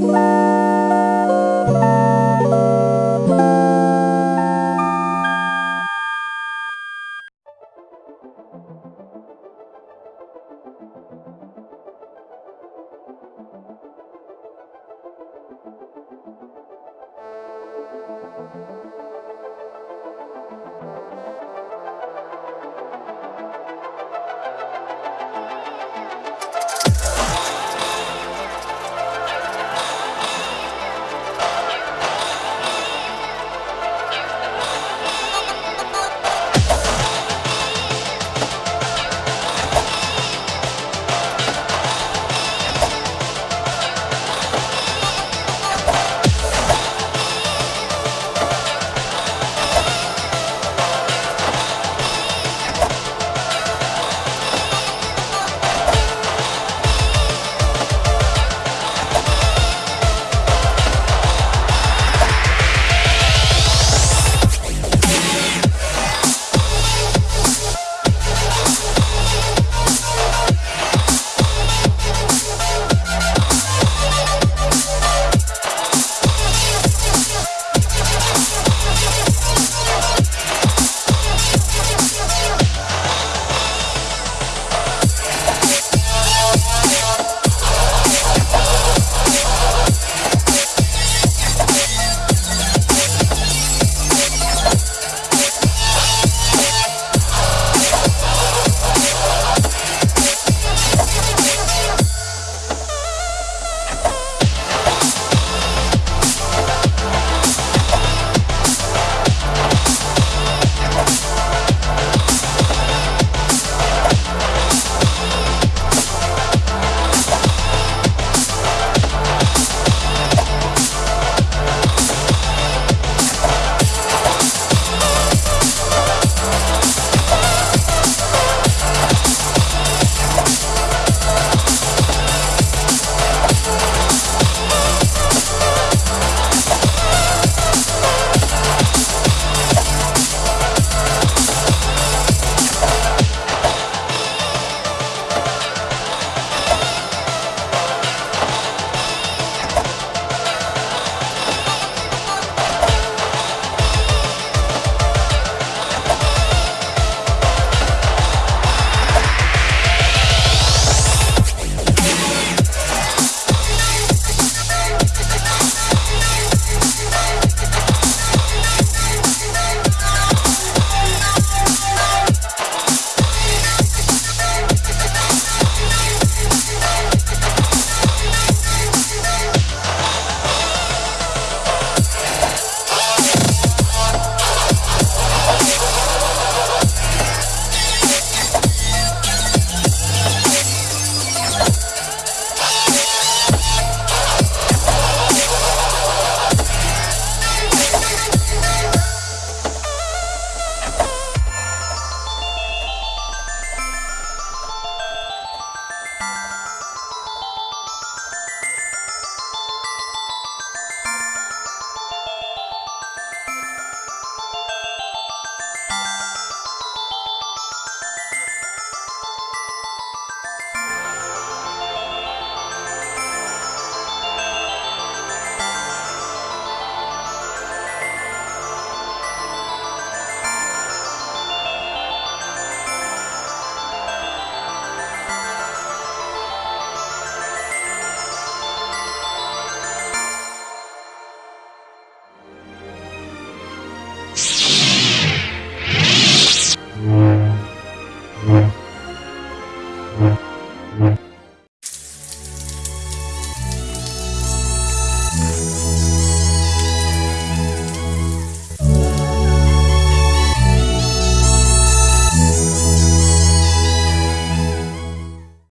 Bye.